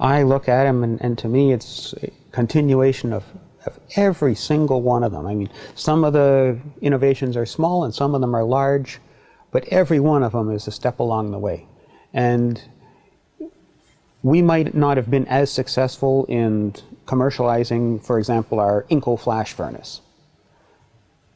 I look at them, and, and to me, it's a continuation of, of every single one of them. I mean, some of the innovations are small and some of them are large, but every one of them is a step along the way. And we might not have been as successful in commercializing, for example, our Inco flash furnace.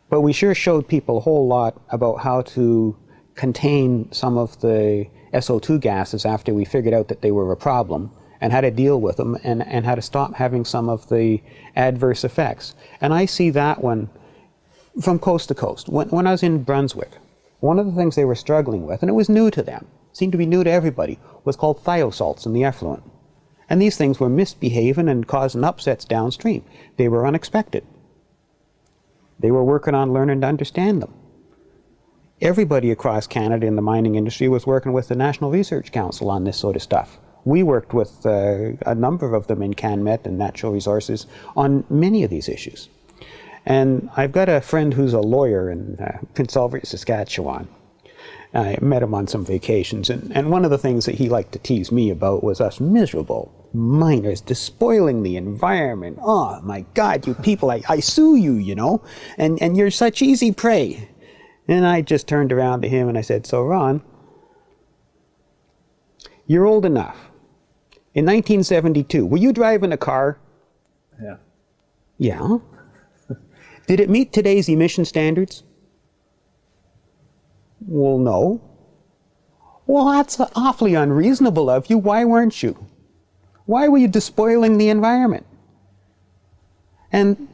But we sure showed people a whole lot about how to contain some of the SO2 gases after we figured out that they were a problem and how to deal with them and, and how to stop having some of the adverse effects. And I see that one from coast to coast. When, when I was in Brunswick, one of the things they were struggling with, and it was new to them, seemed to be new to everybody, was called thiosalts in the effluent. And these things were misbehaving and causing upsets downstream. They were unexpected. They were working on learning to understand them. Everybody across Canada in the mining industry was working with the National Research Council on this sort of stuff. We worked with uh, a number of them in CanMet and Natural Resources on many of these issues. And I've got a friend who's a lawyer in uh, Prince Albert, Saskatchewan. I met him on some vacations, and, and one of the things that he liked to tease me about was us miserable miners despoiling the environment. Oh my God, you people, I, I sue you, you know, and, and you're such easy prey. And I just turned around to him and I said, so Ron, you're old enough. In 1972, were you driving a car? Yeah. Yeah. Did it meet today's emission standards? Well, no. Well, that's awfully unreasonable of you. Why weren't you? Why were you despoiling the environment? And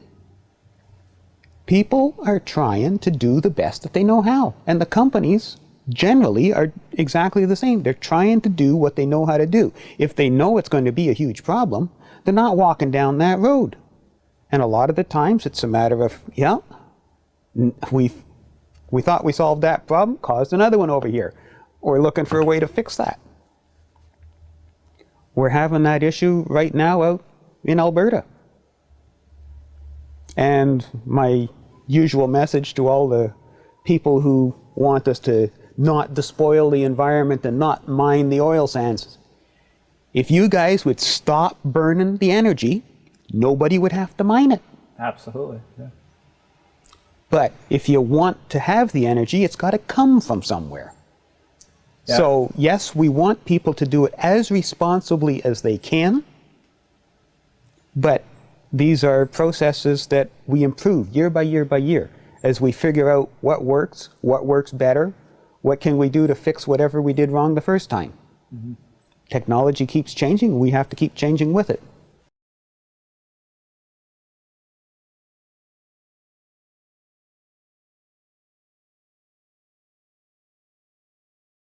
people are trying to do the best that they know how. And the companies generally are exactly the same. They're trying to do what they know how to do. If they know it's going to be a huge problem, they're not walking down that road. And a lot of the times it's a matter of, yeah, we we thought we solved that problem, caused another one over here. We're looking for a way to fix that. We're having that issue right now out in Alberta. And my usual message to all the people who want us to not despoil the environment and not mine the oil sands. If you guys would stop burning the energy, nobody would have to mine it. Absolutely. Yeah. But if you want to have the energy, it's got to come from somewhere. Yeah. So, yes, we want people to do it as responsibly as they can, but these are processes that we improve year by year by year as we figure out what works, what works better, what can we do to fix whatever we did wrong the first time. Mm -hmm. Technology keeps changing, we have to keep changing with it.